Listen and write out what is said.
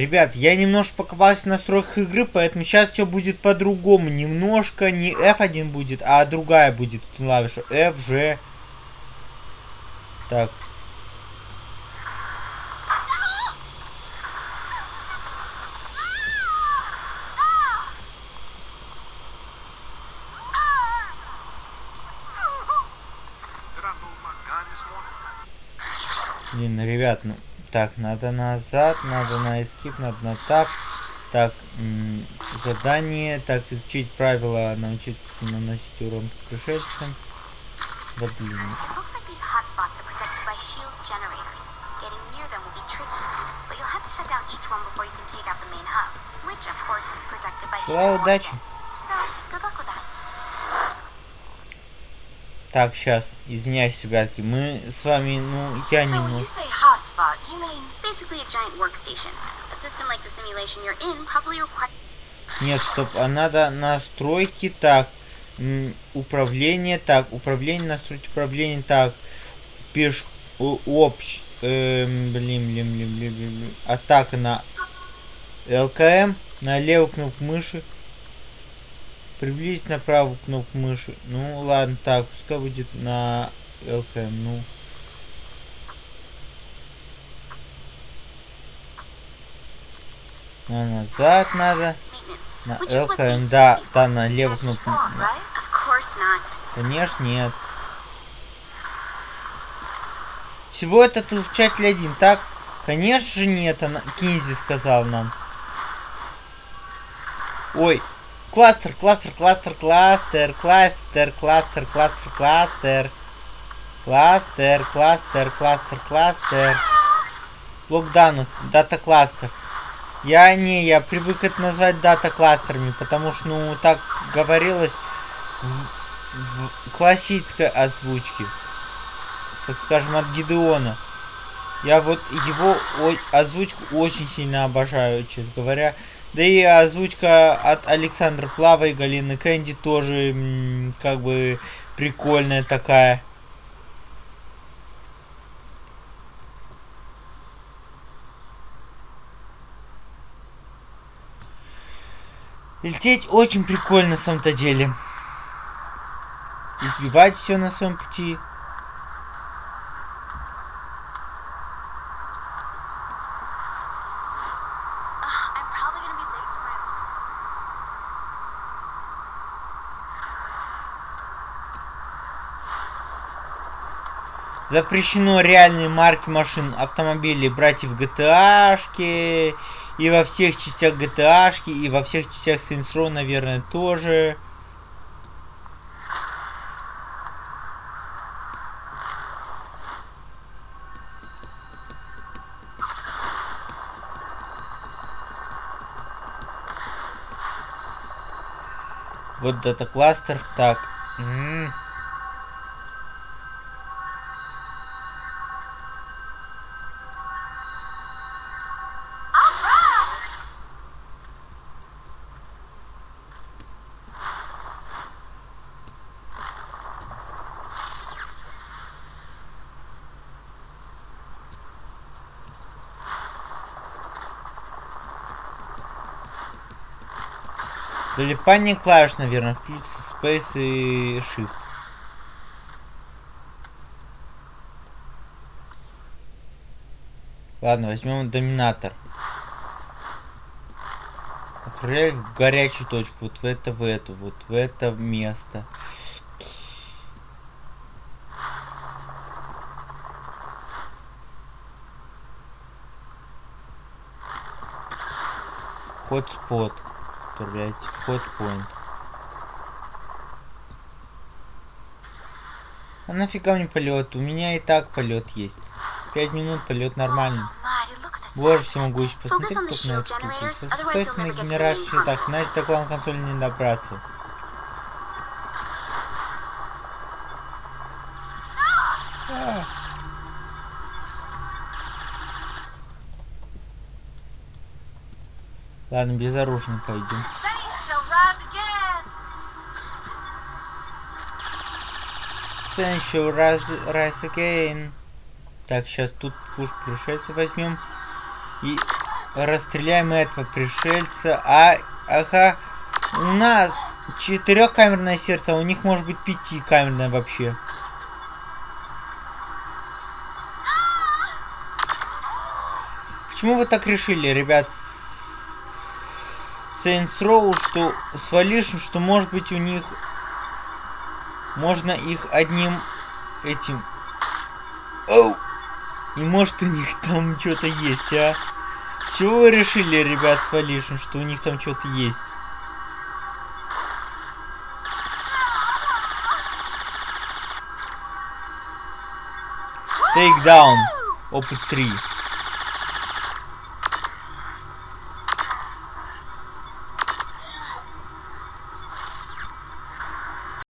Ребят, я немножко покопался в настройках игры, поэтому сейчас все будет по-другому. Немножко не F1 будет, а другая будет клавиша. F, G. Так. Блин, ребят, ну так, надо назад, надо на escape, надо на тап. Так, задание. Так, изучить правила, научиться наносить урон пришельцам. Да блин. Желаю удачи. Так, сейчас, извиняюсь, ребятки, мы с вами, ну, я не могу. Нет, стоп, а надо настройки, так, управление, так, управление, настроить управление, так, пеш, общ, эм, блин, блин, блин, блин, блин, атака на ЛКМ, на левую кнопку мыши, Приблизить на правую кнопку мыши. Ну ладно, так, пускай будет на ЛКМ, ну. На назад надо. На ЛКМ, да, да, на левую кнопку. Конечно, нет. Всего этот изучатель один, так? Конечно же нет, она Кинзи сказал нам. Ой, Кластер, кластер, кластер, кластер, кластер, кластер, кластер, кластер. Кластер, кластер, кластер, кластер. Локдаун, дата кластер. Я не, я привык это назвать дата кластерами, потому что, ну, так говорилось в, в классической озвучке. Так скажем, от Гидеона. Я вот его озвучку очень сильно обожаю, честно говоря. Да и озвучка от Александра Плава и Галины Кэнди тоже как бы прикольная такая. Лететь очень прикольно на самом-то деле. Избивать все на своем пути. Запрещено реальные марки машин, автомобилей брать и в GTA-шке, и во всех частях GTA-шки, и во всех частях Saints Row, наверное, тоже. Вот это кластер. Так. М -м -м. Залипание клавиш, наверное, включится Space и Shift. Ладно, возьмем доминатор. Отправляй в горячую точку, вот в это, в эту, вот в это место. Хотспот отправлять вход point. А нафига мне полет? У меня и так полет есть. Пять минут полет нормальный. Боже всемогущий, посмотри только на эту штуку. Сосредоточься на генерации так, иначе до главной консоли не добраться. Ладно, безоружно пойдем. Sun shall rise, rise again. Так, сейчас тут пуш пришельца возьмем. И расстреляем этого пришельца. А, ага, у нас четырехкамерное сердце, а у них может быть пятикамерное вообще. Почему вы так решили, ребят? Saints Row, что свалишь, что может быть у них можно их одним этим... Оу! И может у них там что-то есть, а? чего вы решили, ребят, с Валишин, что у них там что-то есть? Down. Опыт 3.